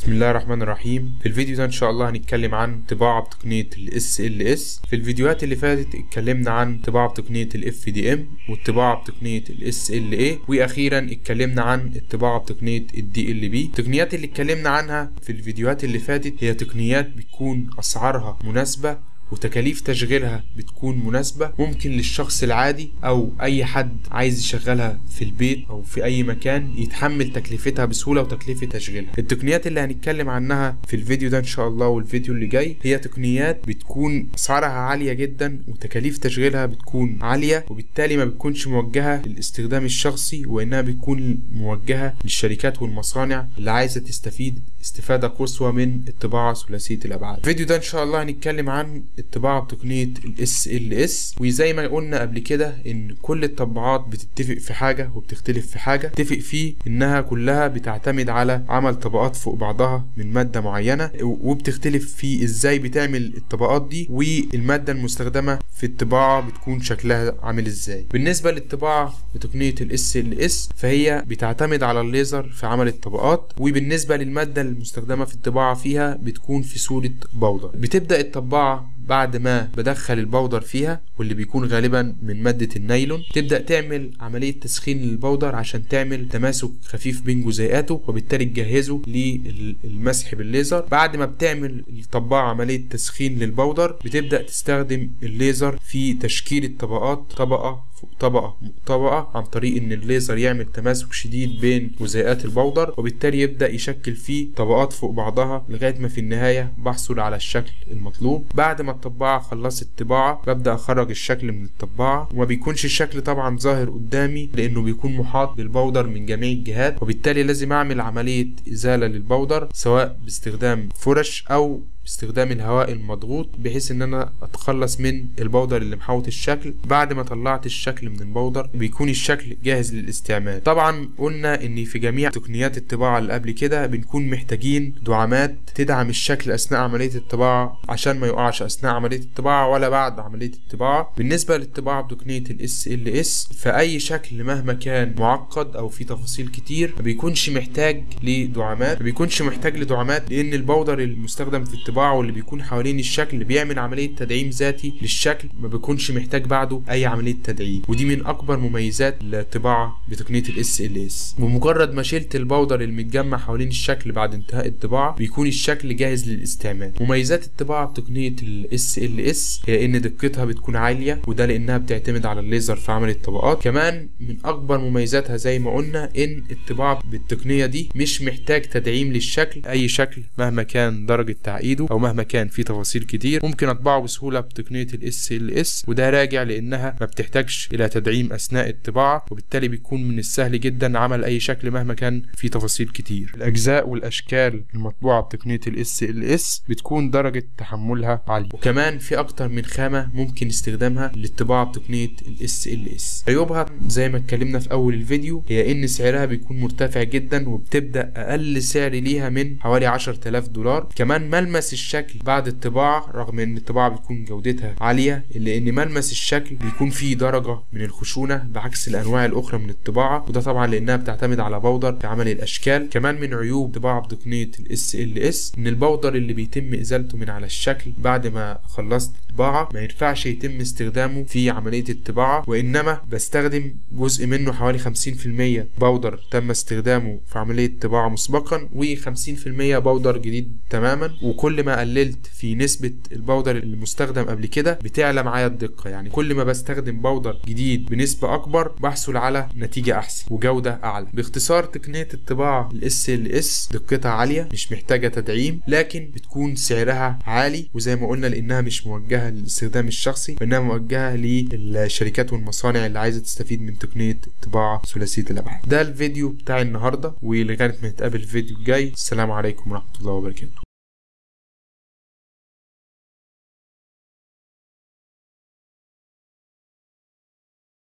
بسم الله الرحمن الرحيم. في الفيديو ده إن شاء الله هنتكلم عن طباعة بتقنية ال SLS في الفيديوهات اللي فاتت اتكلمنا عن طباعة بتقنية ال FDM والطباعة بتقنية ال SLA وأخيرا اتكلمنا عن الطباعة بتقنية ال DLB التقنيات اللي اتكلمنا عنها في الفيديوهات اللي فاتت هي تقنيات بتكون أسعارها مناسبة وتكاليف تشغيلها بتكون مناسبة ممكن للشخص العادي أو أي حد عايز يشغلها في البيت أو في أي مكان يتحمل تكلفتها بسهولة وتكلفة تشغيلها. التقنيات اللي هنتكلم عنها في الفيديو ده إن شاء الله والفيديو اللي جاي هي تقنيات بتكون أسعارها عالية جدا وتكاليف تشغيلها بتكون عالية وبالتالي ما بتكونش موجهة للاستخدام الشخصي وإنها بتكون موجهة للشركات والمصانع اللي عايزة تستفيد استفادة قصوى من الطباعة ثلاثية الأبعاد. الفيديو ده إن شاء الله هنتكلم عن الطباعة بتقنية ال SLS وزي ما قلنا قبل كده إن كل الطباعات بتتفق في حاجة وبتختلف في حاجة. تتفق فيه إنها كلها بتعتمد على عمل طبقات فوق بعضها من مادة معينة. وبتختلف في إزاي بتعمل الطبقات دي والمادة المستخدمة في الطباعة بتكون شكلها عامل إزاي. بالنسبة للطباعة بتقنية ال SLS فهي بتعتمد على الليزر في عمل الطبقات. وبالنسبة للمادة المستخدمة في الطباعة فيها بتكون في صورة بودر. بتبدأ الطباعة بعد ما بدخل البودر فيها واللي بيكون غالبا من مادة النايلون تبدأ تعمل عملية تسخين لل powder عشان تعمل تماسك خفيف بين جزيئاته وبالتالي تجهزه للمسح بالليزر. بعد ما بتعمل الطباعة عملية تسخين لل powder بتبدأ تستخدم الليزر في تشكيل الطبقات طبقة فوق طبقة طبقة عن طريق إن الليزر يعمل تماسك شديد بين جزيئات ال powder وبالتالي يبدأ يشكل فيه طبقات فوق بعضها لغاية ما في النهاية بحصل على الشكل المطلوب. بعد ما الطباعة خلصت طباعة ببدأ أخرج الشكل من الطباعة. وما بيكونش الشكل طبعا ظاهر قدامي لأنه بيكون محاط بال powder من جميع الجهات. وبالتالي لازم أعمل عملية إزالة لل powder سواء باستخدام فرش أو باستخدام الهواء المضغوط بحيث إن أنا أتخلص من ال powder اللي محوط الشكل. بعد ما طلعت الشكل من ال powder بيكون الشكل جاهز للاستعمال. طبعا قلنا إن في جميع تقنيات الطباعة اللي قبل كده بنكون محتاجين دعامات تدعم الشكل أثناء عملية الطباعة عشان ما يقعش أثناء عملية الطباعة ولا بعد عملية الطباعة. بالنسبة للطباعة بتقنية ال SLS فأي شكل مهما كان معقد أو فيه تفاصيل كتير ما بيكونش محتاج لدعامات. ما بيكونش محتاج لدعامات لأن ال powder المستخدم في الطباعة واللي بيكون حوالين الشكل بيعمل عملية تدعيم ذاتي للشكل ما بيكونش محتاج بعده أي عملية تدعيم. ودي من أكبر مميزات الطباعة بتقنية ال SLS بمجرد ما شلت البودر المتجمع حوالين الشكل بعد انتهاء الطباعة بيكون الشكل جاهز للاستعمال. مميزات الطباعة بتقنية ال SLS هي إن دقتها بتكون عالية وده لأنها بتعتمد على الليزر في عمل الطبقات. كمان من أكبر مميزاتها زي ما قلنا إن الطباعة بالتقنية دي مش محتاج تدعيم للشكل أي شكل مهما كان درجة تعقيده. أو مهما كان في تفاصيل كتير ممكن أطبعه بسهولة بتقنية ال SLS وده راجع لأنها ما بتحتاجش إلى تدعيم أثناء الطباعة وبالتالي بيكون من السهل جدا عمل أي شكل مهما كان في تفاصيل كتير. الأجزاء والأشكال المطبوعة بتقنية ال SLS بتكون درجة تحملها عالية. وكمان في أكتر من خامة ممكن استخدامها للطباعة بتقنية ال SLS عيوبها زي ما اتكلمنا في أول الفيديو هي إن سعرها بيكون مرتفع جدا وبتبدأ أقل سعر ليها من حوالي 10000 دولار. كمان ملمس الشكل بعد الطباعة رغم إن الطباعة بتكون جودتها عالية إلا إن ملمس الشكل بيكون فيه درجة من الخشونة بعكس الأنواع الأخرى من الطباعة وده طبعا لأنها بتعتمد على بودر في عمل الأشكال. كمان من عيوب طباعة بتقنية ال SLS إن البودر اللي بيتم إزالته من على الشكل بعد ما خلصت الطباعة ما ينفعش يتم استخدامه في عملية الطباعة وإنما بستخدم جزء منه حوالي 50% بودر تم استخدامه في عملية الطباعة مسبقا و50% بودر جديد تماما وكل ما قللت في نسبة البودر المستخدم قبل كده بتعلى معايا الدقة. يعني كل ما بستخدم بودر جديد بنسبة أكبر بحصل على نتيجة أحسن وجودة أعلى. باختصار تقنية الطباعة ال SLS دقتها عالية مش محتاجة تدعيم لكن بتكون سعرها عالي وزي ما قلنا لأنها مش موجهة للاستخدام الشخصي وإنها موجهة للشركات والمصانع اللي عايزة تستفيد من تقنية الطباعة ثلاثية الأبعاد. ده الفيديو بتاع النهاردة ولغاية ما نتقابل الفيديو الجاي. السلام عليكم ورحمة الله وبركاته.